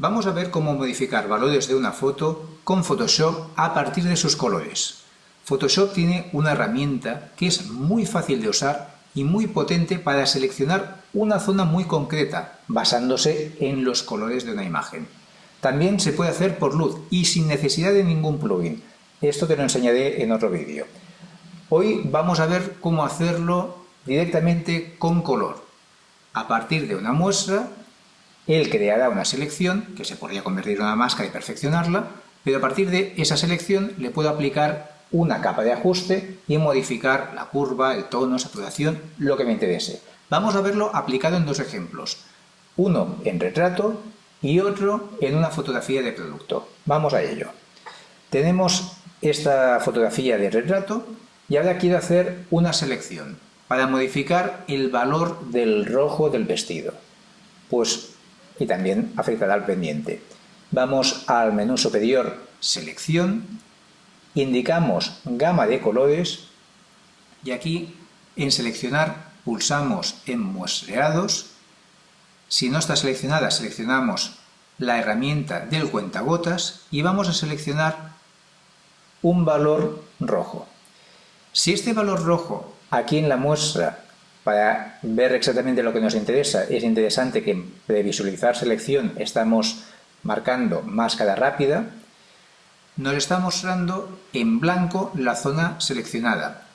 Vamos a ver cómo modificar valores de una foto con Photoshop a partir de sus colores. Photoshop tiene una herramienta que es muy fácil de usar y muy potente para seleccionar una zona muy concreta, basándose en los colores de una imagen. También se puede hacer por luz y sin necesidad de ningún plugin. Esto te lo enseñaré en otro vídeo. Hoy vamos a ver cómo hacerlo directamente con color. A partir de una muestra él creará una selección, que se podría convertir en una máscara y perfeccionarla, pero a partir de esa selección le puedo aplicar una capa de ajuste y modificar la curva, el tono, saturación, lo que me interese. Vamos a verlo aplicado en dos ejemplos, uno en retrato y otro en una fotografía de producto. Vamos a ello. Tenemos esta fotografía de retrato y ahora quiero hacer una selección para modificar el valor del rojo del vestido. Pues y también afectará al pendiente. Vamos al menú superior Selección, indicamos Gama de colores y aquí en Seleccionar pulsamos en Muestreados. Si no está seleccionada, seleccionamos la herramienta del cuentagotas y vamos a seleccionar un valor rojo. Si este valor rojo aquí en la muestra para ver exactamente lo que nos interesa, es interesante que de visualizar selección estamos marcando máscara rápida, nos está mostrando en blanco la zona seleccionada,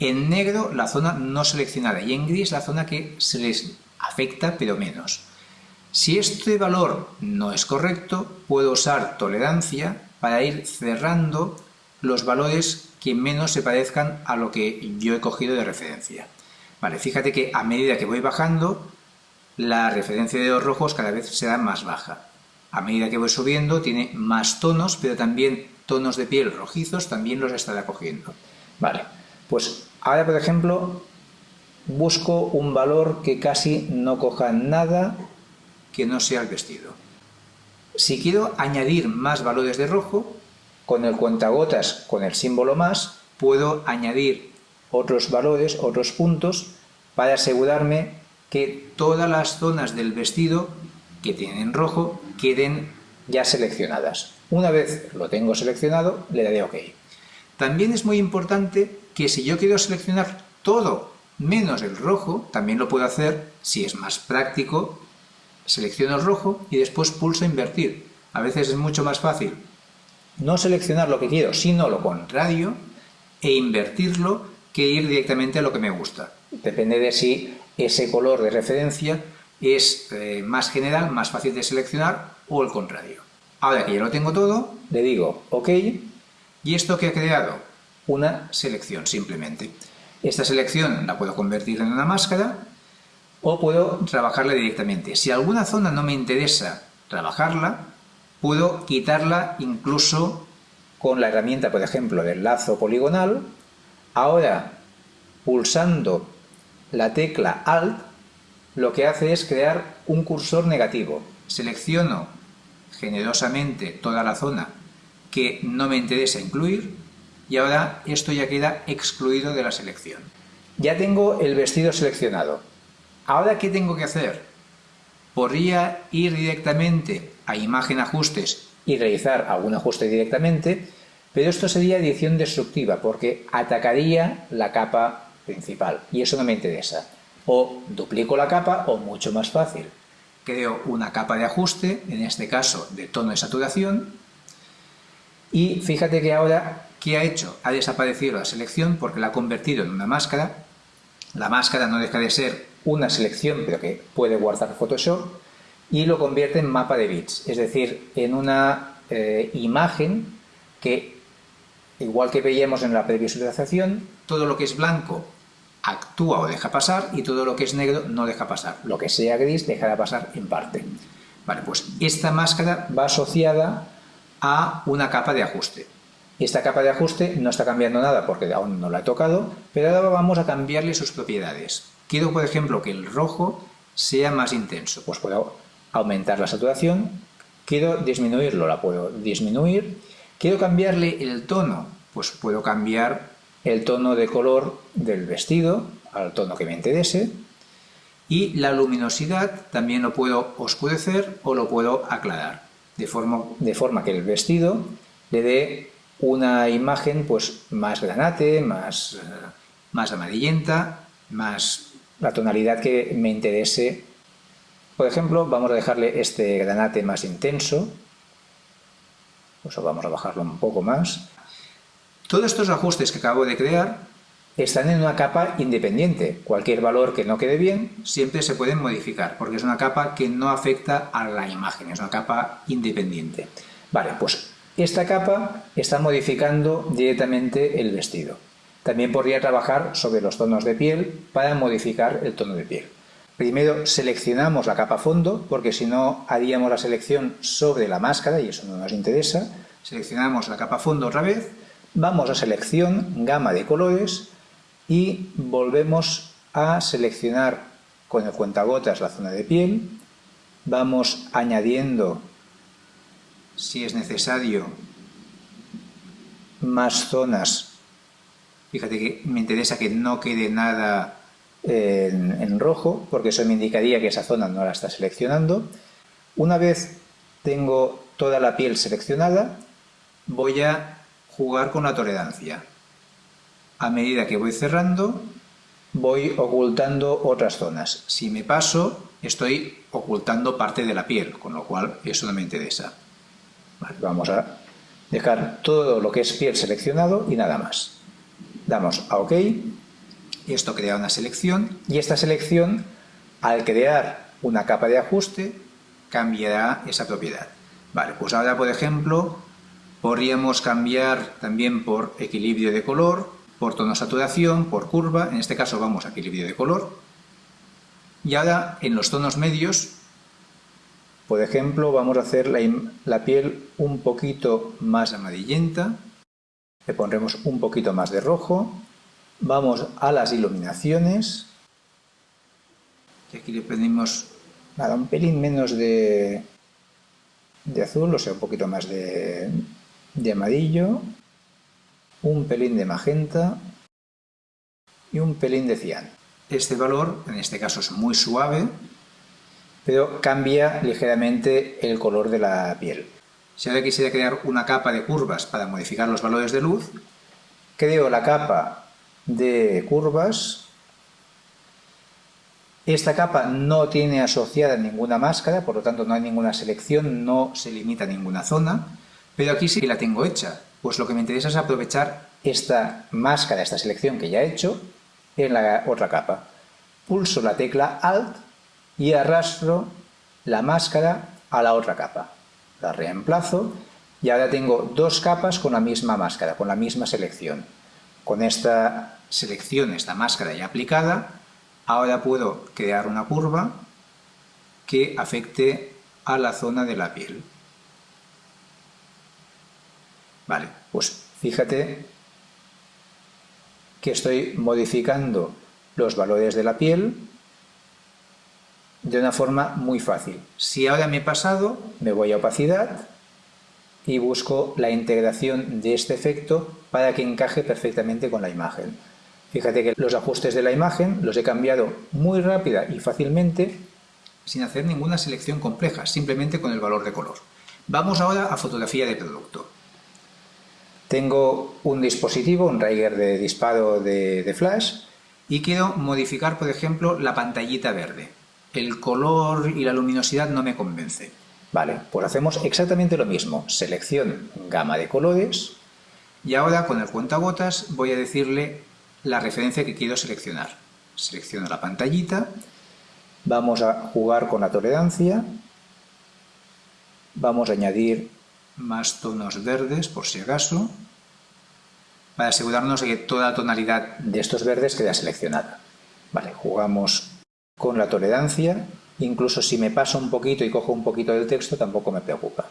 en negro la zona no seleccionada y en gris la zona que se les afecta pero menos. Si este valor no es correcto, puedo usar tolerancia para ir cerrando los valores que menos se parezcan a lo que yo he cogido de referencia. Vale, fíjate que a medida que voy bajando, la referencia de los rojos cada vez será más baja. A medida que voy subiendo tiene más tonos, pero también tonos de piel rojizos también los estará cogiendo. Vale, pues ahora por ejemplo busco un valor que casi no coja nada que no sea el vestido. Si quiero añadir más valores de rojo, con el cuentagotas, con el símbolo más, puedo añadir otros valores, otros puntos, para asegurarme que todas las zonas del vestido que tienen rojo queden ya seleccionadas. Una vez lo tengo seleccionado, le daré OK. También es muy importante que si yo quiero seleccionar todo menos el rojo, también lo puedo hacer, si es más práctico, selecciono el rojo y después pulso invertir. A veces es mucho más fácil no seleccionar lo que quiero, sino lo contrario, e invertirlo que ir directamente a lo que me gusta. Depende de si ese color de referencia es eh, más general, más fácil de seleccionar o el contrario. Ahora que ya lo tengo todo, le digo OK y esto que ha creado una selección simplemente. Esta selección la puedo convertir en una máscara o puedo trabajarla directamente. Si alguna zona no me interesa trabajarla, puedo quitarla incluso con la herramienta, por ejemplo, del lazo poligonal Ahora, pulsando la tecla Alt, lo que hace es crear un cursor negativo. Selecciono generosamente toda la zona que no me interesa incluir y ahora esto ya queda excluido de la selección. Ya tengo el vestido seleccionado. ¿Ahora qué tengo que hacer? Podría ir directamente a Imagen Ajustes y realizar algún ajuste directamente, pero esto sería edición destructiva porque atacaría la capa principal y eso no me interesa. O duplico la capa o mucho más fácil. Creo una capa de ajuste, en este caso de tono de saturación, y fíjate que ahora, ¿qué ha hecho? Ha desaparecido la selección porque la ha convertido en una máscara. La máscara no deja de ser una selección, pero que puede guardar Photoshop, y lo convierte en mapa de bits, es decir, en una eh, imagen que Igual que veíamos en la previsualización, todo lo que es blanco actúa o deja pasar y todo lo que es negro no deja pasar. Lo que sea gris dejará pasar en parte. Vale, pues esta máscara va asociada a una capa de ajuste. Esta capa de ajuste no está cambiando nada porque aún no la he tocado, pero ahora vamos a cambiarle sus propiedades. Quiero, por ejemplo, que el rojo sea más intenso. Pues puedo aumentar la saturación. Quiero disminuirlo, la puedo disminuir Quiero cambiarle el tono, pues puedo cambiar el tono de color del vestido al tono que me interese Y la luminosidad también lo puedo oscurecer o lo puedo aclarar, de forma, que el vestido le dé una imagen pues, más granate, más, eh, más amarillenta, más la tonalidad que me interese. Por ejemplo, vamos a dejarle este granate más intenso, pues vamos a bajarlo un poco más. Todos estos ajustes que acabo de crear están en una capa independiente. Cualquier valor que no quede bien siempre se puede modificar, porque es una capa que no afecta a la imagen, es una capa independiente. Vale, pues esta capa está modificando directamente el vestido. También podría trabajar sobre los tonos de piel para modificar el tono de piel. Primero seleccionamos la capa fondo, porque si no haríamos la selección sobre la máscara y eso no nos interesa. Seleccionamos la capa fondo otra vez, vamos a selección, gama de colores y volvemos a seleccionar con el cuentagotas la zona de piel, vamos añadiendo, si es necesario, más zonas. Fíjate que me interesa que no quede nada en, rojo, porque eso me indicaría que esa zona no la está seleccionando. Una vez tengo toda la piel seleccionada, voy a jugar con la tolerancia a medida que voy cerrando, voy ocultando otras zonas. Si me paso, estoy ocultando parte de la piel, con lo cual eso no me interesa. vamos a dejar todo lo que es piel seleccionado y nada más. Damos a OK, y esto crea una selección, y esta selección, al crear una capa de ajuste, cambiará esa propiedad. Vale, pues ahora, por ejemplo, podríamos cambiar también por equilibrio de color, por tono saturación, por curva, en este caso vamos a equilibrio de color. Y ahora en los tonos medios, por ejemplo, vamos a hacer la, piel un poquito más amarillenta, le pondremos un poquito más de rojo, vamos a las iluminaciones, y aquí le pedimos nada, un pelín menos de, de azul, o sea, un poquito más de, de amarillo, un pelín de magenta y un pelín de cian. Este valor, en este caso es muy suave, pero cambia ligeramente el color de la piel. Si ahora quisiera crear una capa de curvas para modificar los valores de luz, creo la capa de curvas. Esta capa no tiene asociada ninguna máscara, por lo tanto no hay ninguna selección, no se limita a ninguna zona, pero aquí sí que la tengo hecha. Pues lo que me interesa es aprovechar esta máscara, esta selección que ya he hecho, en la otra capa. Pulso la tecla Alt y arrastro la máscara a la otra capa. La reemplazo y ahora tengo dos capas con la misma máscara, con la misma selección. Con esta selección, esta máscara ya aplicada, ahora puedo crear una curva que afecte a la zona de la piel. Vale, pues fíjate que estoy modificando los valores de la piel de una forma muy fácil. Si ahora me he pasado, me voy a opacidad y busco la integración de este efecto para que encaje perfectamente con la imagen. Fíjate que los ajustes de la imagen los he cambiado muy rápida y fácilmente sin hacer ninguna selección compleja, simplemente con el valor de color. Vamos ahora a fotografía de producto. Tengo un dispositivo, un Riger de disparo de, flash, y quiero modificar, por ejemplo, la pantallita verde. El color y la luminosidad no me convence. Vale, pues hacemos exactamente lo mismo. Selección gama de colores y ahora con el cuentagotas voy a decirle la referencia que quiero seleccionar. Selecciono la pantallita, vamos a jugar con la tolerancia, vamos a añadir más tonos verdes por si acaso, para asegurarnos de que toda la tonalidad de estos verdes queda seleccionada. Vale, jugamos con la tolerancia, incluso si me paso un poquito y cojo un poquito del texto tampoco me preocupa.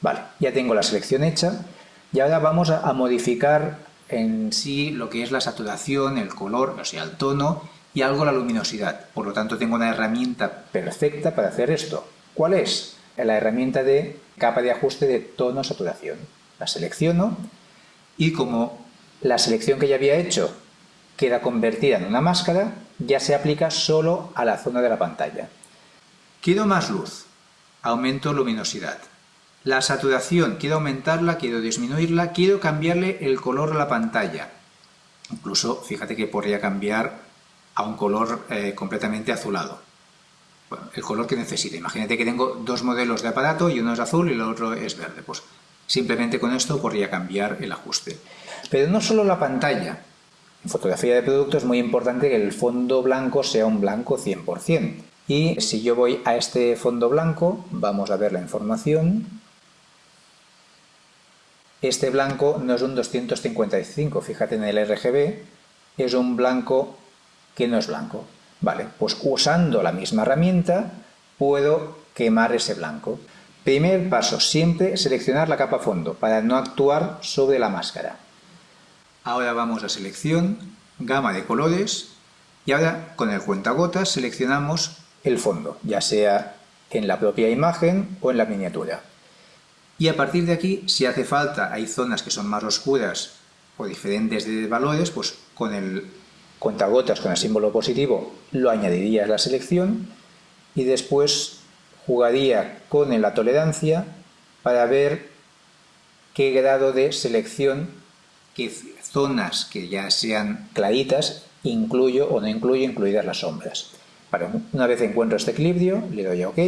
Vale, ya tengo la selección hecha y ahora vamos a, modificar en sí lo que es la saturación, el color, o sea, el tono y algo la luminosidad. Por lo tanto, tengo una herramienta perfecta para hacer esto. ¿Cuál es? La herramienta de capa de ajuste de tono-saturación. La selecciono y como la selección que ya había hecho queda convertida en una máscara, ya se aplica solo a la zona de la pantalla. Quiero más luz, aumento luminosidad. La saturación, quiero aumentarla, quiero disminuirla, quiero cambiarle el color a la pantalla. Incluso, fíjate que podría cambiar a un color eh, completamente azulado. Bueno, el color que necesite. Imagínate que tengo dos modelos de aparato y uno es azul y el otro es verde. Pues simplemente con esto podría cambiar el ajuste. Pero no solo la pantalla. En fotografía de producto es muy importante que el fondo blanco sea un blanco 100%. Y si yo voy a este fondo blanco, vamos a ver la información. Este blanco no es un 255, fíjate en el RGB, es un blanco que no es blanco. Vale, pues usando la misma herramienta puedo quemar ese blanco. Primer paso, siempre seleccionar la capa fondo para no actuar sobre la máscara. Ahora vamos a selección, gama de colores y ahora con el cuentagotas seleccionamos el fondo, ya sea en la propia imagen o en la miniatura. Y a partir de aquí, si hace falta, hay zonas que son más oscuras o diferentes de valores, pues con el cuentagotas con el símbolo positivo lo añadiría a la selección y después jugaría con la tolerancia para ver qué grado de selección, qué zonas que ya sean claritas, incluyo o no incluyo, incluidas las sombras. una vez encuentro este equilibrio, le doy a OK,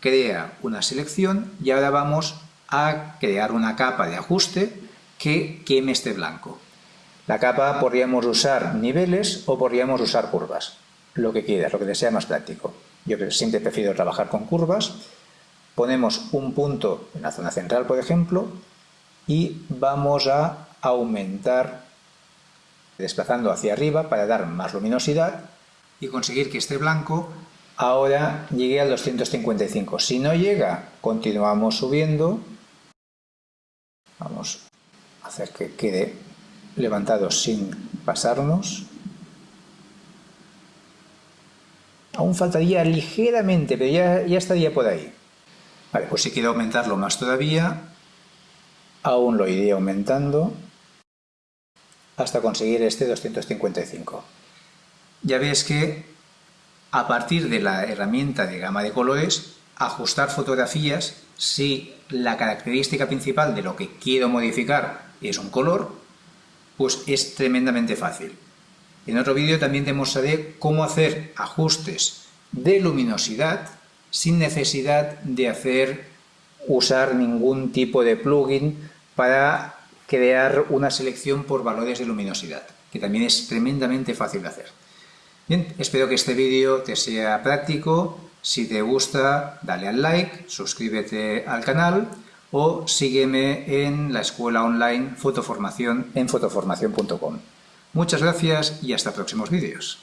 crea una selección y ahora vamos a crear una capa de ajuste que queme este blanco. La capa podríamos usar niveles o podríamos usar curvas, lo que quieras, lo que te sea más práctico. Yo siempre prefiero trabajar con curvas. Ponemos un punto en la zona central, por ejemplo, y vamos a aumentar desplazando hacia arriba para dar más luminosidad y conseguir que este blanco ahora llegue al 255. Si no llega, continuamos subiendo. Vamos a hacer que quede levantados sin pasarnos. Aún faltaría ligeramente, pero ya, estaría por ahí. Vale, pues si quiero aumentarlo más todavía, aún lo iría aumentando hasta conseguir este 255. Ya ves que a partir de la herramienta de gama de colores, ajustar fotografías, si la característica principal de lo que quiero modificar es un color, pues es tremendamente fácil. En otro vídeo también te mostraré cómo hacer ajustes de luminosidad sin necesidad de hacer usar ningún tipo de plugin para crear una selección por valores de luminosidad, que también es tremendamente fácil de hacer. Bien, espero que este vídeo te sea práctico. Si te gusta, dale al like, suscríbete al canal o sígueme en la escuela online Fotoformación en fotoformación.com. Muchas gracias y hasta próximos vídeos.